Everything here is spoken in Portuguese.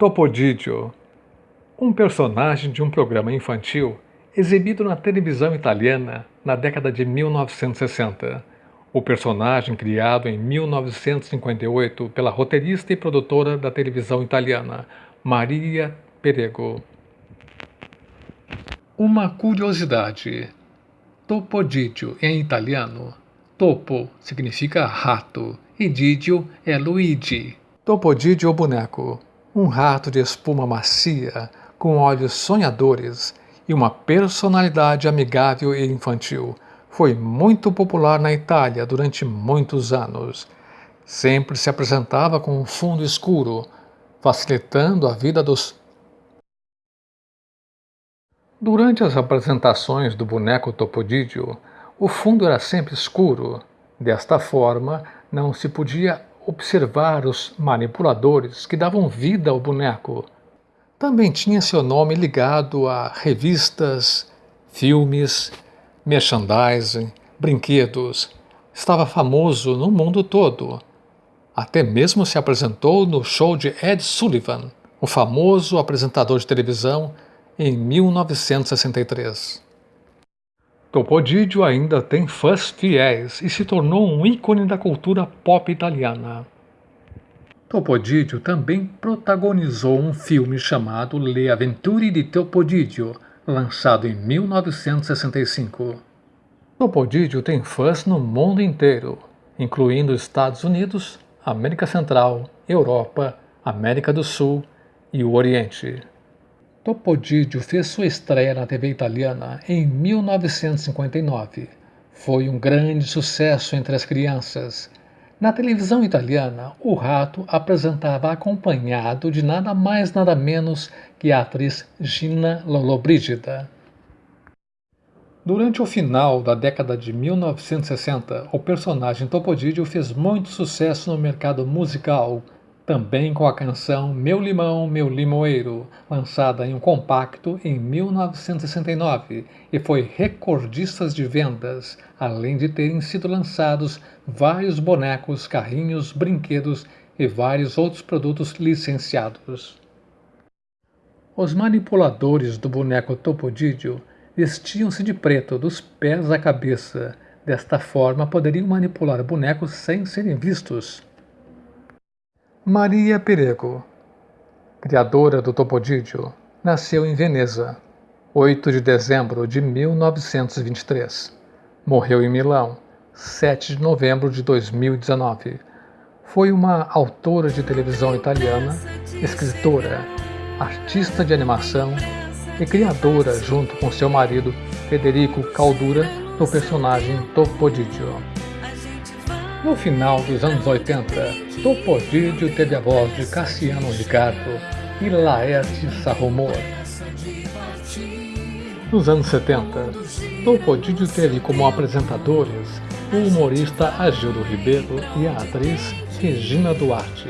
Topodidio, um personagem de um programa infantil exibido na televisão italiana na década de 1960. O personagem criado em 1958 pela roteirista e produtora da televisão italiana, Maria Perego. Uma curiosidade. Topodidio em italiano. Topo significa rato e Didio é Luigi. Topodidio boneco um rato de espuma macia, com olhos sonhadores e uma personalidade amigável e infantil, foi muito popular na Itália durante muitos anos. Sempre se apresentava com um fundo escuro, facilitando a vida dos. Durante as apresentações do boneco Topodídio, o fundo era sempre escuro. Desta forma, não se podia observar os manipuladores que davam vida ao boneco. Também tinha seu nome ligado a revistas, filmes, merchandising, brinquedos. Estava famoso no mundo todo. Até mesmo se apresentou no show de Ed Sullivan, o famoso apresentador de televisão, em 1963. Topodidio ainda tem fãs fiéis e se tornou um ícone da cultura pop italiana. Topodidio também protagonizou um filme chamado Le Avventure di Topodidio, lançado em 1965. Topodidio tem fãs no mundo inteiro, incluindo Estados Unidos, América Central, Europa, América do Sul e o Oriente. Topodidio fez sua estreia na TV italiana em 1959. Foi um grande sucesso entre as crianças. Na televisão italiana, o rato apresentava acompanhado de nada mais nada menos que a atriz Gina Lollobrigida. Durante o final da década de 1960, o personagem Topodidio fez muito sucesso no mercado musical, também com a canção Meu Limão, Meu Limoeiro, lançada em um compacto em 1969 e foi recordista de vendas, além de terem sido lançados vários bonecos, carrinhos, brinquedos e vários outros produtos licenciados. Os manipuladores do boneco Topodidio vestiam-se de preto dos pés à cabeça. Desta forma, poderiam manipular bonecos sem serem vistos. Maria Perego, criadora do Topodídio, nasceu em Veneza, 8 de dezembro de 1923. Morreu em Milão, 7 de novembro de 2019. Foi uma autora de televisão italiana, escritora, artista de animação e criadora, junto com seu marido Federico Caldura, do personagem Topodídio. No final dos anos 80, Topodídio teve a voz de Cassiano Ricardo e Laerte Sarromor. Nos anos 70, Topodídio teve como apresentadores o humorista Agildo Ribeiro e a atriz Regina Duarte.